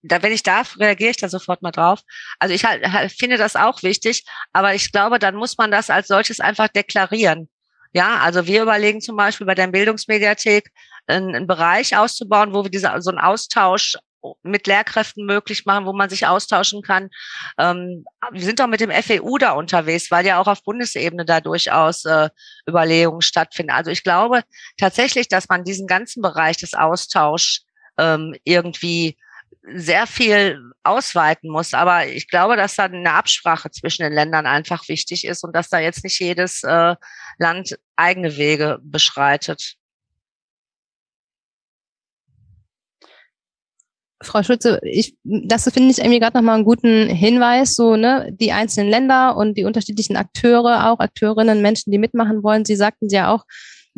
da, wenn ich darf, reagiere ich da sofort mal drauf. Also ich halt, halt, finde das auch wichtig, aber ich glaube, dann muss man das als solches einfach deklarieren. Ja, also wir überlegen zum Beispiel bei der Bildungsmediathek, einen, einen Bereich auszubauen, wo wir diese, so einen Austausch mit Lehrkräften möglich machen, wo man sich austauschen kann. Ähm, wir sind auch mit dem FEU da unterwegs, weil ja auch auf Bundesebene da durchaus äh, Überlegungen stattfinden. Also ich glaube tatsächlich, dass man diesen ganzen Bereich des Austauschs ähm, irgendwie sehr viel ausweiten muss. Aber ich glaube, dass da eine Absprache zwischen den Ländern einfach wichtig ist und dass da jetzt nicht jedes äh, Land eigene Wege beschreitet. Frau Schulze, ich, das finde ich irgendwie gerade nochmal einen guten Hinweis, so, ne, die einzelnen Länder und die unterschiedlichen Akteure, auch Akteurinnen, Menschen, die mitmachen wollen. Sie sagten ja auch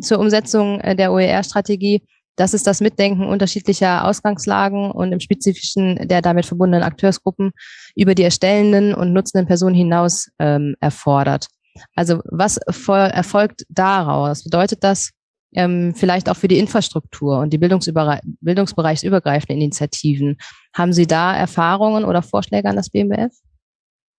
zur Umsetzung äh, der OER-Strategie, dass es das Mitdenken unterschiedlicher Ausgangslagen und im Spezifischen der damit verbundenen Akteursgruppen über die erstellenden und nutzenden Personen hinaus ähm, erfordert. Also was erfolgt daraus? Bedeutet das, ähm, vielleicht auch für die Infrastruktur und die bildungsbereichsübergreifenden Initiativen. Haben Sie da Erfahrungen oder Vorschläge an das BMBF?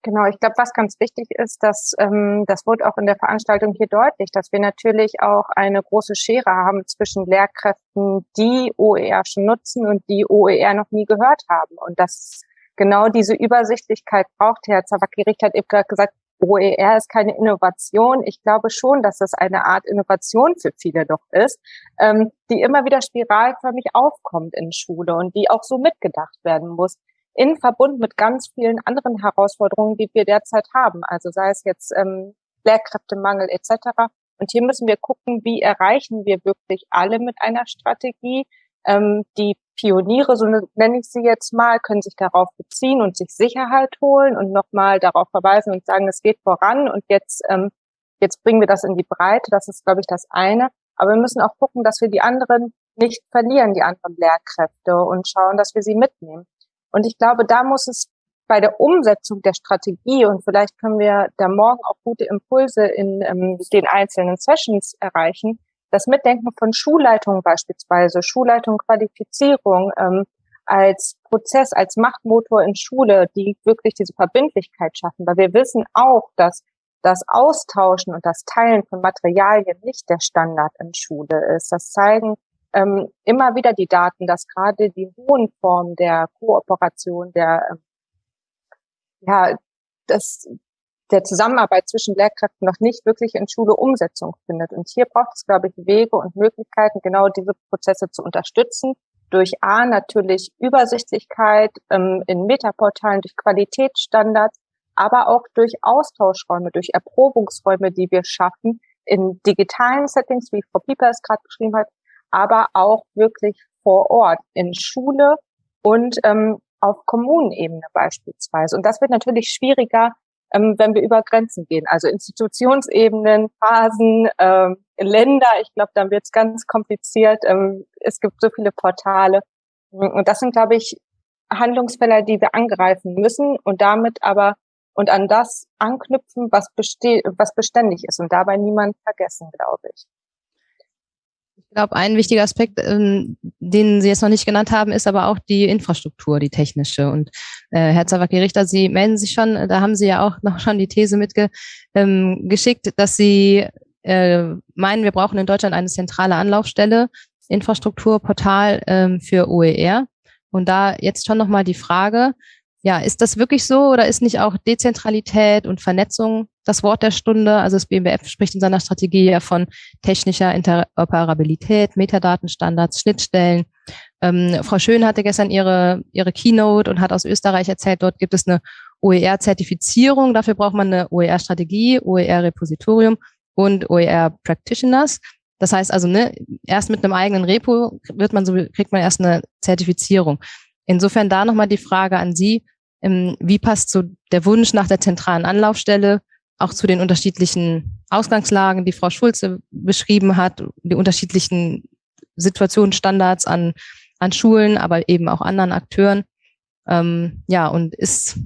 Genau, ich glaube, was ganz wichtig ist, dass ähm, das wurde auch in der Veranstaltung hier deutlich, dass wir natürlich auch eine große Schere haben zwischen Lehrkräften, die OER schon nutzen und die OER noch nie gehört haben. Und dass genau diese Übersichtlichkeit braucht. Herr Zawakki-Richt hat eben gerade gesagt, OER ist keine Innovation. Ich glaube schon, dass das eine Art Innovation für viele doch ist, ähm, die immer wieder spiralförmig aufkommt in Schule und die auch so mitgedacht werden muss in Verbund mit ganz vielen anderen Herausforderungen, die wir derzeit haben. Also sei es jetzt ähm, Lehrkräftemangel etc. Und hier müssen wir gucken, wie erreichen wir wirklich alle mit einer Strategie. Ähm, die Pioniere, so nenne ich sie jetzt mal, können sich darauf beziehen und sich Sicherheit holen und nochmal darauf verweisen und sagen, es geht voran und jetzt, ähm, jetzt bringen wir das in die Breite. Das ist, glaube ich, das eine. Aber wir müssen auch gucken, dass wir die anderen nicht verlieren, die anderen Lehrkräfte und schauen, dass wir sie mitnehmen. Und ich glaube, da muss es bei der Umsetzung der Strategie und vielleicht können wir da morgen auch gute Impulse in ähm, den einzelnen Sessions erreichen, das Mitdenken von Schulleitungen beispielsweise, Schulleitung, Qualifizierung ähm, als Prozess, als Machtmotor in Schule, die wirklich diese Verbindlichkeit schaffen. Weil wir wissen auch, dass das Austauschen und das Teilen von Materialien nicht der Standard in Schule ist. Das zeigen ähm, immer wieder die Daten, dass gerade die hohen Formen der Kooperation, der ähm, ja, das, der Zusammenarbeit zwischen Lehrkräften noch nicht wirklich in Schule Umsetzung findet. Und hier braucht es, glaube ich, Wege und Möglichkeiten, genau diese Prozesse zu unterstützen. Durch A natürlich Übersichtlichkeit ähm, in Metaportalen, durch Qualitätsstandards, aber auch durch Austauschräume, durch Erprobungsräume, die wir schaffen in digitalen Settings, wie Frau Pieper es gerade beschrieben hat, aber auch wirklich vor Ort in Schule und ähm, auf Kommunenebene beispielsweise. Und das wird natürlich schwieriger, wenn wir über Grenzen gehen, also Institutionsebenen, Phasen, ähm, Länder. Ich glaube, dann wird es ganz kompliziert. Ähm, es gibt so viele Portale. Und das sind, glaube ich, Handlungsfelder, die wir angreifen müssen und damit aber und an das anknüpfen, was besteht, was beständig ist und dabei niemand vergessen, glaube ich. Ich glaube, ein wichtiger Aspekt, ähm, den Sie jetzt noch nicht genannt haben, ist aber auch die Infrastruktur, die technische. Und äh, Herr Zawacki-Richter, Sie melden sich schon, da haben Sie ja auch noch schon die These mitgeschickt, ähm, dass Sie äh, meinen, wir brauchen in Deutschland eine zentrale Anlaufstelle, Infrastrukturportal ähm, für OER. Und da jetzt schon nochmal die Frage, ja, ist das wirklich so oder ist nicht auch Dezentralität und Vernetzung das Wort der Stunde? Also das BMBF spricht in seiner Strategie ja von technischer Interoperabilität, Metadatenstandards, Schnittstellen. Ähm, Frau Schön hatte gestern ihre, ihre Keynote und hat aus Österreich erzählt, dort gibt es eine OER-Zertifizierung. Dafür braucht man eine OER-Strategie, OER-Repositorium und OER-Practitioners. Das heißt also, ne, erst mit einem eigenen Repo wird man so, kriegt man erst eine Zertifizierung. Insofern da nochmal die Frage an Sie, wie passt so der Wunsch nach der zentralen Anlaufstelle auch zu den unterschiedlichen Ausgangslagen, die Frau Schulze beschrieben hat, die unterschiedlichen Situationen, Standards an, an Schulen, aber eben auch anderen Akteuren. Ähm, ja, und ist,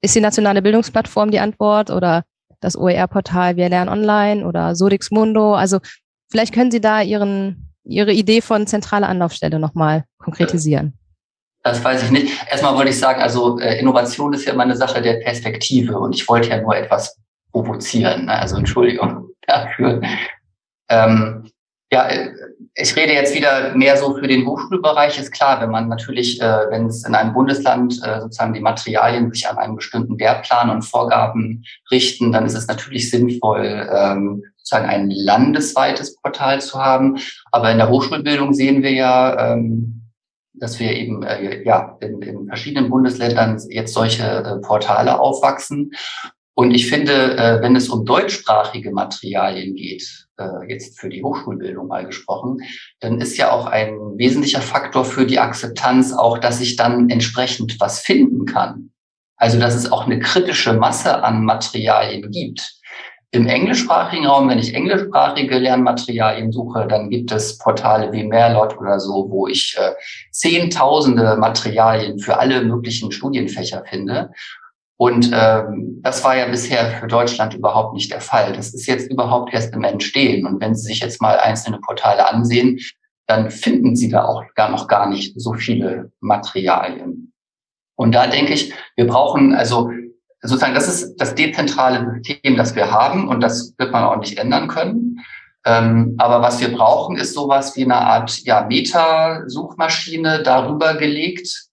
ist die nationale Bildungsplattform die Antwort oder das OER-Portal Wir lernen online oder Sodix Mundo? Also vielleicht können Sie da Ihren, Ihre Idee von zentraler Anlaufstelle nochmal konkretisieren. Das weiß ich nicht. Erstmal wollte ich sagen, also äh, Innovation ist ja immer eine Sache der Perspektive und ich wollte ja nur etwas provozieren. Ne? Also Entschuldigung dafür. Ähm, ja, äh, ich rede jetzt wieder mehr so für den Hochschulbereich. Ist klar, wenn man natürlich, äh, wenn es in einem Bundesland äh, sozusagen die Materialien sich an einen bestimmten Lehrplan und Vorgaben richten, dann ist es natürlich sinnvoll, ähm, sozusagen ein landesweites Portal zu haben. Aber in der Hochschulbildung sehen wir ja, ähm, dass wir eben äh, ja in, in verschiedenen Bundesländern jetzt solche äh, Portale aufwachsen. Und ich finde, äh, wenn es um deutschsprachige Materialien geht, äh, jetzt für die Hochschulbildung mal gesprochen, dann ist ja auch ein wesentlicher Faktor für die Akzeptanz auch, dass ich dann entsprechend was finden kann. Also dass es auch eine kritische Masse an Materialien gibt. Im englischsprachigen Raum, wenn ich englischsprachige Lernmaterialien suche, dann gibt es Portale wie Merlot oder so, wo ich äh, zehntausende Materialien für alle möglichen Studienfächer finde. Und ähm, das war ja bisher für Deutschland überhaupt nicht der Fall. Das ist jetzt überhaupt erst im Entstehen. Und wenn Sie sich jetzt mal einzelne Portale ansehen, dann finden Sie da auch gar noch gar nicht so viele Materialien. Und da denke ich, wir brauchen also sozusagen, das ist das dezentrale System, das wir haben und das wird man auch nicht ändern können. Ähm, aber was wir brauchen, ist sowas wie eine Art ja, Meta-Suchmaschine darüber gelegt,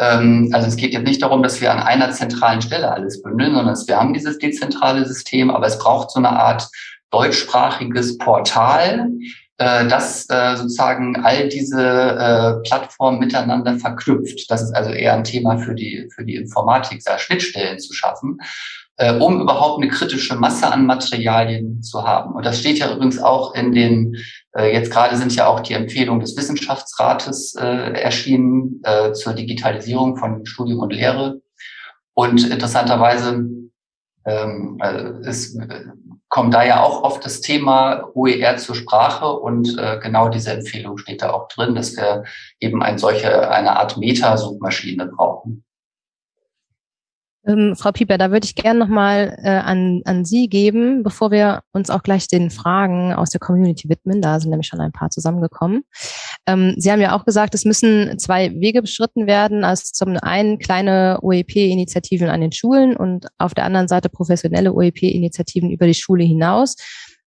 Ähm, also es geht jetzt nicht darum, dass wir an einer zentralen Stelle alles bündeln, sondern wir haben dieses dezentrale System, aber es braucht so eine Art deutschsprachiges Portal, äh, das äh, sozusagen all diese äh, Plattformen miteinander verknüpft. Das ist also eher ein Thema für die, für die Informatik, da Schnittstellen zu schaffen, äh, um überhaupt eine kritische Masse an Materialien zu haben. Und das steht ja übrigens auch in den, äh, jetzt gerade sind ja auch die Empfehlungen des Wissenschaftsrates äh, erschienen äh, zur Digitalisierung von Studium und Lehre. Und interessanterweise ähm, äh, ist kommt da ja auch oft das Thema OER zur Sprache und äh, genau diese Empfehlung steht da auch drin, dass wir eben ein solche, eine Art Meta-Suchmaschine brauchen. Ähm, Frau Pieper, da würde ich gerne nochmal äh, an, an Sie geben, bevor wir uns auch gleich den Fragen aus der Community widmen. Da sind nämlich schon ein paar zusammengekommen. Ähm, Sie haben ja auch gesagt, es müssen zwei Wege beschritten werden. Also zum einen kleine OEP-Initiativen an den Schulen und auf der anderen Seite professionelle OEP-Initiativen über die Schule hinaus.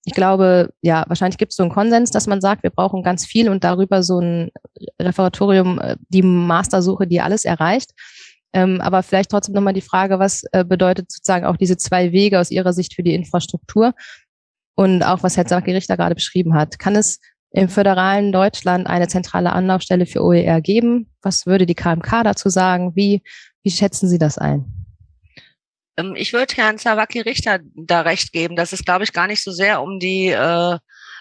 Ich glaube, ja, wahrscheinlich gibt es so einen Konsens, dass man sagt, wir brauchen ganz viel und darüber so ein Referatorium, äh, die Mastersuche, die alles erreicht. Ähm, aber vielleicht trotzdem nochmal die Frage, was äh, bedeutet sozusagen auch diese zwei Wege aus Ihrer Sicht für die Infrastruktur? Und auch, was Herr Saki-Richter gerade beschrieben hat. Kann es im föderalen Deutschland eine zentrale Anlaufstelle für OER geben? Was würde die KMK dazu sagen? Wie, wie schätzen Sie das ein? Ähm, ich würde Herrn Zawaki-Richter da recht geben, dass es, glaube ich, gar nicht so sehr um die äh,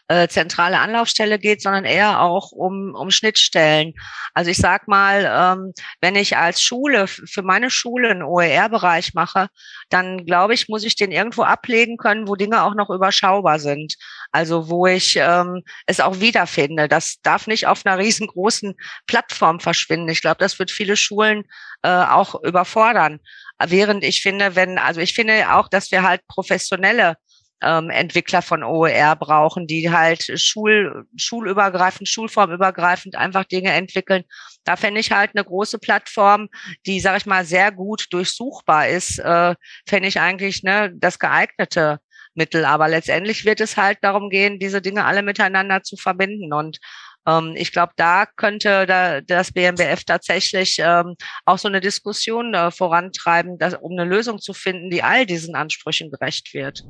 äh, zentrale Anlaufstelle geht, sondern eher auch um, um Schnittstellen. Also ich sag mal, ähm, wenn ich als Schule für meine Schule einen OER-Bereich mache, dann glaube ich, muss ich den irgendwo ablegen können, wo Dinge auch noch überschaubar sind. Also wo ich ähm, es auch wiederfinde. Das darf nicht auf einer riesengroßen Plattform verschwinden. Ich glaube, das wird viele Schulen äh, auch überfordern. Während ich finde, wenn, also ich finde auch, dass wir halt professionelle ähm, Entwickler von OER brauchen, die halt schul, schulübergreifend, schulformübergreifend einfach Dinge entwickeln. Da fände ich halt eine große Plattform, die, sage ich mal, sehr gut durchsuchbar ist, äh, fände ich eigentlich ne, das geeignete Mittel. Aber letztendlich wird es halt darum gehen, diese Dinge alle miteinander zu verbinden. Und ähm, ich glaube, da könnte da, das BMBF tatsächlich ähm, auch so eine Diskussion äh, vorantreiben, dass, um eine Lösung zu finden, die all diesen Ansprüchen gerecht wird.